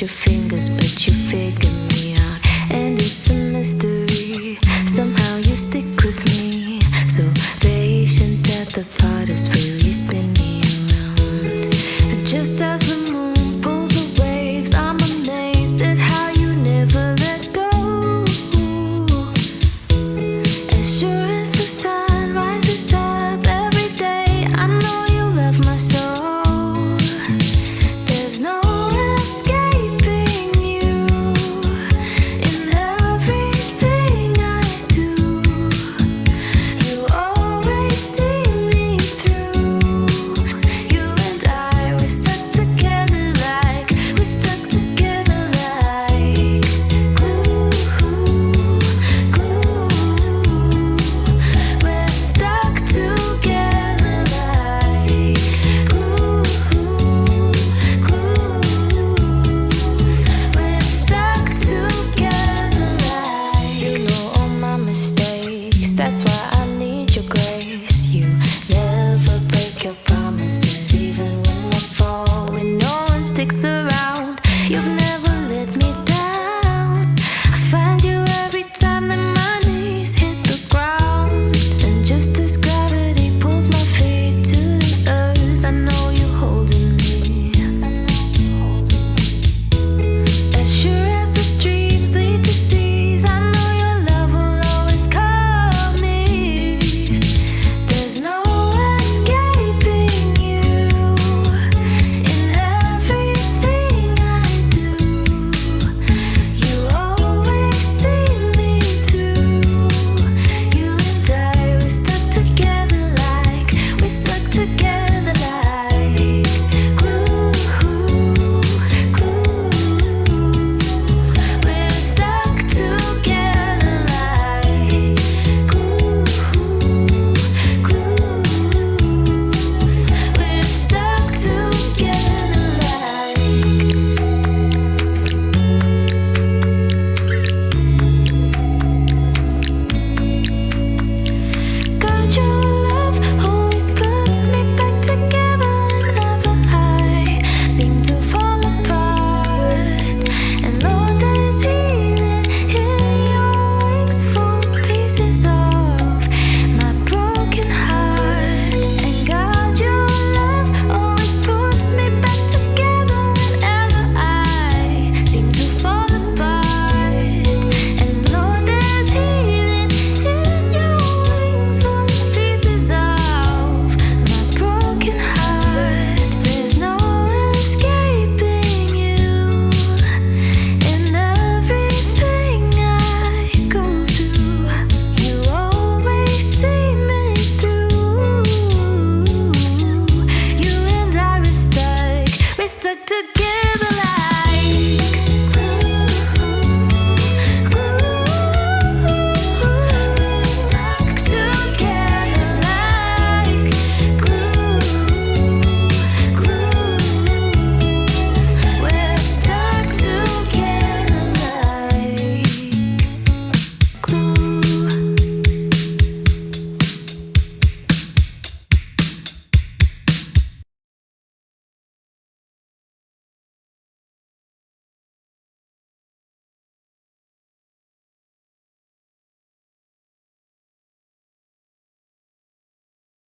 your fingers, but you figure me out. And it's a mystery. Somehow you stick with me. So patient